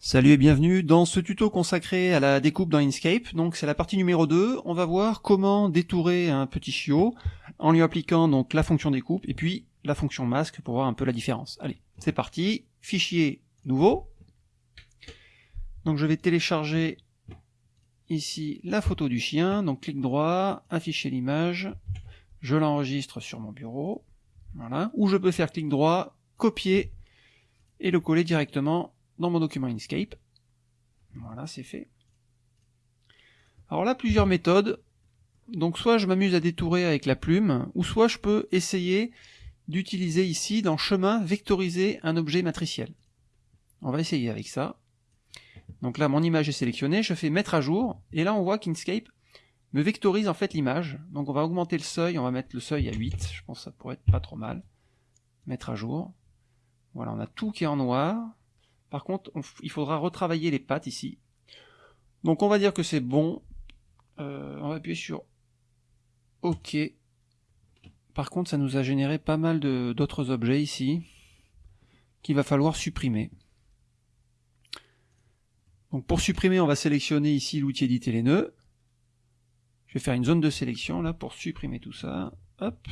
Salut et bienvenue dans ce tuto consacré à la découpe dans Inkscape. Donc c'est la partie numéro 2. On va voir comment détourer un petit chiot en lui appliquant donc la fonction découpe et puis la fonction masque pour voir un peu la différence. Allez, c'est parti. Fichier nouveau. Donc je vais télécharger ici la photo du chien. Donc clic droit, afficher l'image. Je l'enregistre sur mon bureau. Voilà. Ou je peux faire clic droit, copier et le coller directement dans mon document Inkscape. Voilà, c'est fait. Alors là, plusieurs méthodes. Donc soit je m'amuse à détourer avec la plume, ou soit je peux essayer d'utiliser ici, dans chemin, vectoriser un objet matriciel. On va essayer avec ça. Donc là, mon image est sélectionnée, je fais mettre à jour, et là on voit qu'Inkscape me vectorise en fait l'image. Donc on va augmenter le seuil, on va mettre le seuil à 8, je pense que ça pourrait être pas trop mal. Mettre à jour. Voilà, on a tout qui est en noir. Par contre, il faudra retravailler les pattes ici. Donc on va dire que c'est bon. Euh, on va appuyer sur OK. Par contre, ça nous a généré pas mal d'autres objets ici qu'il va falloir supprimer. Donc pour supprimer, on va sélectionner ici l'outil éditer les nœuds. Je vais faire une zone de sélection là pour supprimer tout ça. Hop.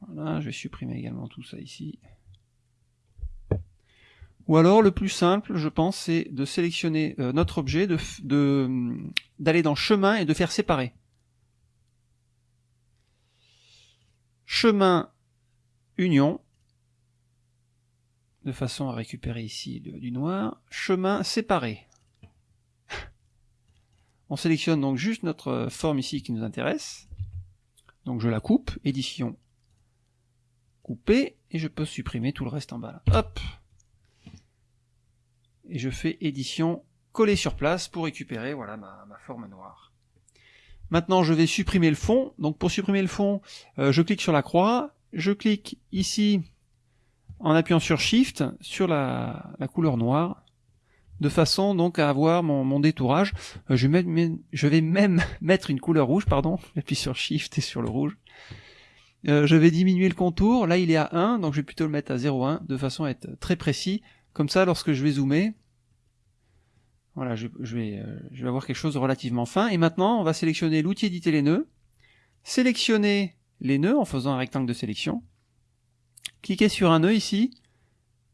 Voilà, je vais supprimer également tout ça ici. Ou alors le plus simple, je pense, c'est de sélectionner euh, notre objet, d'aller de, d'aller dans chemin et de faire séparer. Chemin union, de façon à récupérer ici du noir. Chemin séparé. On sélectionne donc juste notre forme ici qui nous intéresse. Donc je la coupe, édition, couper, et je peux supprimer tout le reste en bas. Hop et je fais édition coller sur place pour récupérer voilà ma, forme noire. Maintenant je vais supprimer le fond, donc pour supprimer le fond, euh, je clique sur la croix, je clique ici en appuyant sur Shift sur la, couleur noire, de façon donc à avoir mon, détourage. Euh, je, vais je, vais même mettre une couleur rouge, pardon, j'appuie sur Shift et sur le rouge. Euh, je vais diminuer le contour, là il est à 1, donc je vais plutôt le mettre à 0,1, de façon à être très précis, comme ça, lorsque je vais zoomer, voilà, je, vais, euh, je avoir quelque chose de relativement fin. Et maintenant, on va sélectionner l'outil éditer les nœuds, sélectionner les nœuds en faisant un rectangle de sélection, cliquer sur un nœud ici,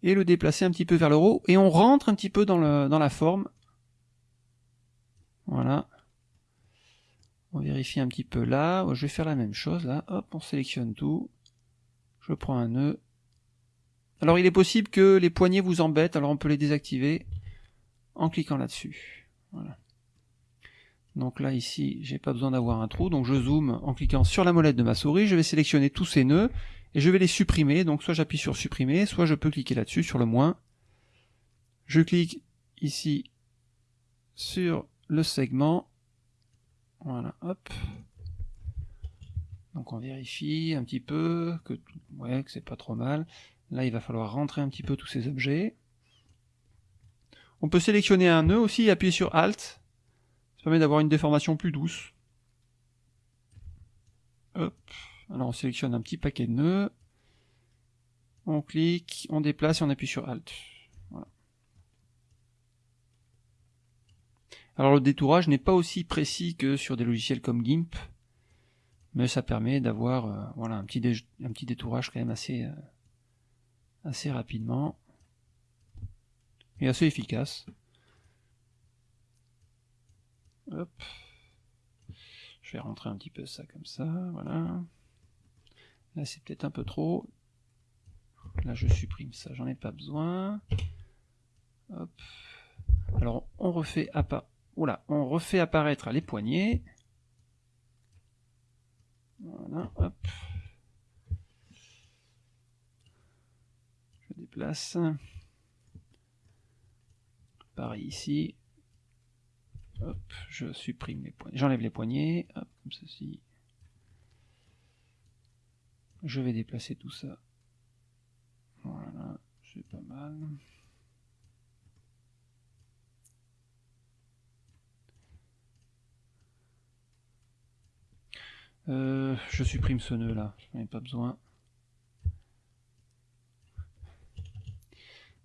et le déplacer un petit peu vers le haut, et on rentre un petit peu dans, dans la forme. Voilà. On vérifie un petit peu là. Je vais faire la même chose là. Hop, on sélectionne tout. Je prends un nœud. Alors il est possible que les poignées vous embêtent, alors on peut les désactiver en cliquant là-dessus. Voilà. Donc là ici, j'ai pas besoin d'avoir un trou, donc je zoome en cliquant sur la molette de ma souris, je vais sélectionner tous ces nœuds et je vais les supprimer. Donc soit j'appuie sur supprimer, soit je peux cliquer là-dessus sur le moins. Je clique ici sur le segment. Voilà, hop. Donc on vérifie un petit peu que ouais, que c'est pas trop mal. Là, il va falloir rentrer un petit peu tous ces objets. On peut sélectionner un nœud aussi et appuyer sur Alt. Ça permet d'avoir une déformation plus douce. Alors on sélectionne un petit paquet de nœuds. On clique, on déplace et on appuie sur Alt. Alors le détourage n'est pas aussi précis que sur des logiciels comme GIMP, mais ça permet d'avoir euh, un petit, un détourage quand même assez, euh, assez rapidement et assez efficace. Hop. Je vais rentrer un petit peu ça comme ça, voilà. Là c'est peut-être un peu trop. Là je supprime ça, j'en ai pas besoin. Hop. Alors on refait, Oula, on refait apparaître les poignées. Voilà, hop. place. Pareil ici. Hop, je supprime les poignées. J'enlève les poignées. Comme ceci. Je vais déplacer tout ça. Voilà, c'est pas mal. Euh, je supprime ce nœud là, je n'en ai pas besoin.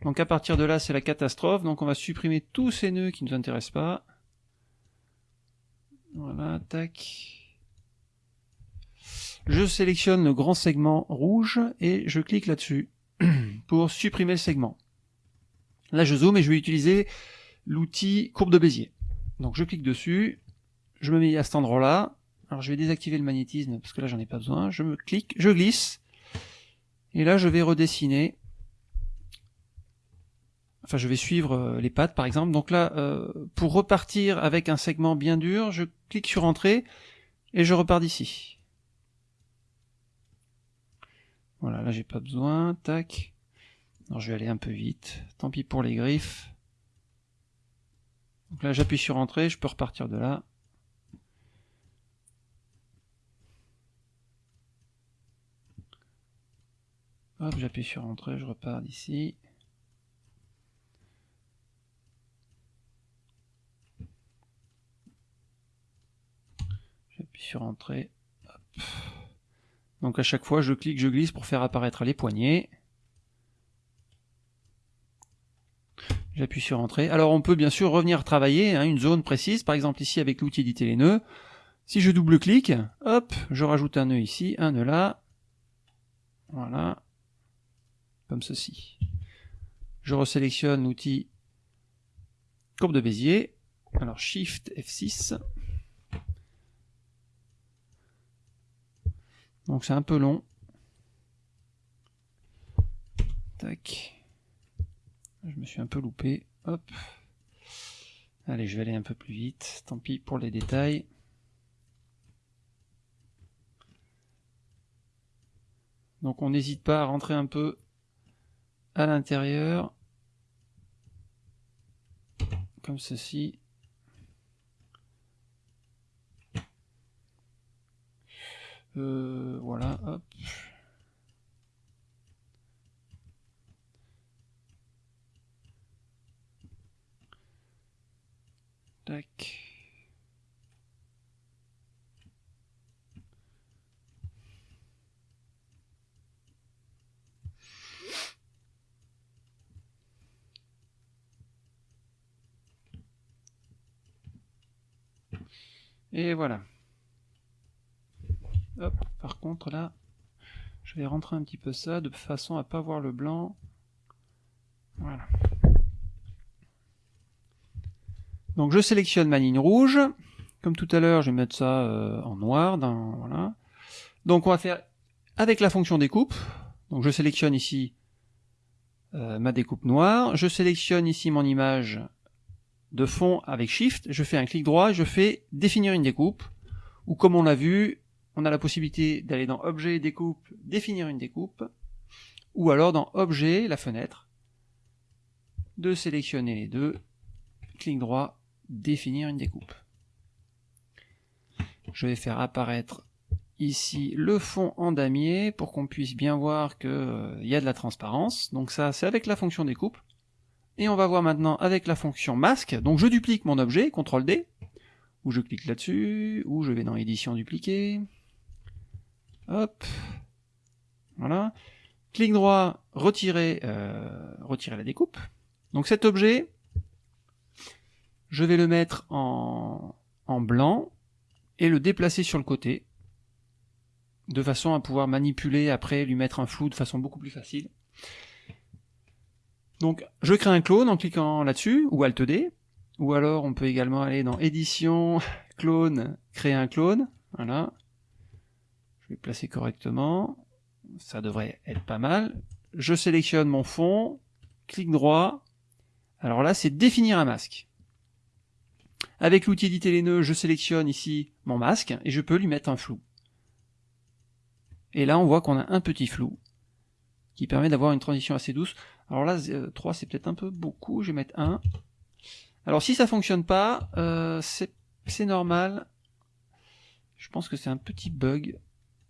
Donc à partir de là, c'est la catastrophe. Donc on va supprimer tous ces nœuds qui ne nous intéressent pas. Voilà, tac. Je sélectionne le grand segment rouge et je clique là-dessus pour supprimer le segment. Là, je zoome et je vais utiliser l'outil courbe de Bézier. Donc je clique dessus, je me mets à cet endroit-là. Alors je vais désactiver le magnétisme parce que là j'en ai pas besoin. Je me clique, je glisse. Et là je vais redessiner. Enfin je vais suivre euh, les pattes par exemple. Donc là, euh, pour repartir avec un segment bien dur, je clique sur Entrée et je repars d'ici. Voilà, là j'ai pas besoin. Tac. Alors je vais aller un peu vite. Tant pis pour les griffes. Donc là j'appuie sur Entrée, je peux repartir de là. Hop, j'appuie sur Entrée, je repars d'ici. Sur Entrée. Donc à chaque fois, je clique, je glisse pour faire apparaître les poignées. J'appuie sur Entrée. Alors on peut bien sûr revenir travailler hein, une zone précise, par exemple ici avec l'outil éditer les nœuds. Si je double-clique, hop, je rajoute un nœud ici, un nœud là. Voilà comme ceci. Je resélectionne l'outil courbe de Bézier. Alors Shift F6. Donc c'est un peu long. Tac. Je me suis un peu loupé. Hop. Allez, je vais aller un peu plus vite. Tant pis pour les détails. Donc on n'hésite pas à rentrer un peu à l'intérieur, comme ceci. Euh, voilà, hop. Tac. Et voilà. Par contre là, je vais rentrer un petit peu ça de façon à pas voir le blanc. Voilà. Donc je sélectionne ma ligne rouge. Comme tout à l'heure, je vais mettre ça euh, en noir. Donc on va faire avec la fonction découpe. Donc je sélectionne ici euh, ma découpe noire. Je sélectionne ici mon image de fond avec Shift, je fais un clic droit, je fais définir une découpe, ou comme on l'a vu, on a la possibilité d'aller dans Objet, Découpe, définir une découpe, ou alors dans Objet, la fenêtre, de sélectionner les deux, clic droit, définir une découpe. Je vais faire apparaître ici le fond en damier pour qu'on puisse bien voir qu'il euh, y a de la transparence. Donc ça, c'est avec la fonction découpe. Et on va voir maintenant avec la fonction masque. Donc je duplique mon objet, CTRL D, ou je clique là-dessus, ou je vais dans édition dupliquer. Hop. Voilà. Clic droit, retirer, euh, retirer la découpe. Donc cet objet, je vais le mettre en, en blanc et le déplacer sur le côté de façon à pouvoir manipuler après, lui mettre un flou de façon beaucoup plus facile. Donc je crée un clone en cliquant là-dessus, ou Alt D, ou alors on peut également aller dans édition, clone, créer un clone, voilà. Vais placer correctement, ça devrait être pas mal. Je sélectionne mon fond, clic droit, alors là c'est définir un masque. Avec l'outil éditer les nœuds, je sélectionne ici mon masque et je peux lui mettre un flou. Et là on voit qu'on a un petit flou qui permet d'avoir une transition assez douce. Alors là, 3 euh, c'est peut-être un peu beaucoup, je vais mettre 1. Alors si ça fonctionne pas, euh, c'est normal. Je pense que c'est un petit bug.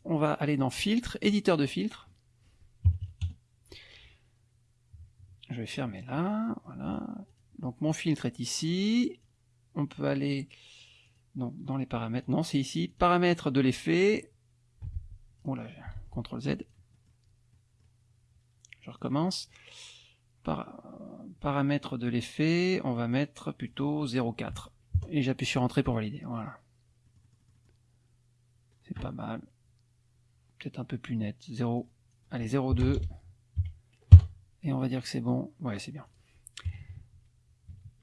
On va aller dans filtre, éditeur de filtre. Je vais fermer là, voilà. Donc mon filtre est ici. On peut aller dans les paramètres. Non, c'est ici. Paramètres de l'effet. Oh là, CTRL Z. Je recommence. paramètres de l'effet, on va mettre plutôt 0,4. Et j'appuie sur Entrée pour valider. Voilà. C'est pas mal. Peut-être un peu plus net. 0. Allez, 0,2. Et on va dire que c'est bon. Ouais, c'est bien.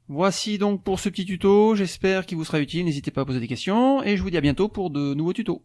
Voici donc pour ce petit tuto, j'espère qu'il vous sera utile, n'hésitez pas à poser des questions, et je vous dis à bientôt pour de nouveaux tutos.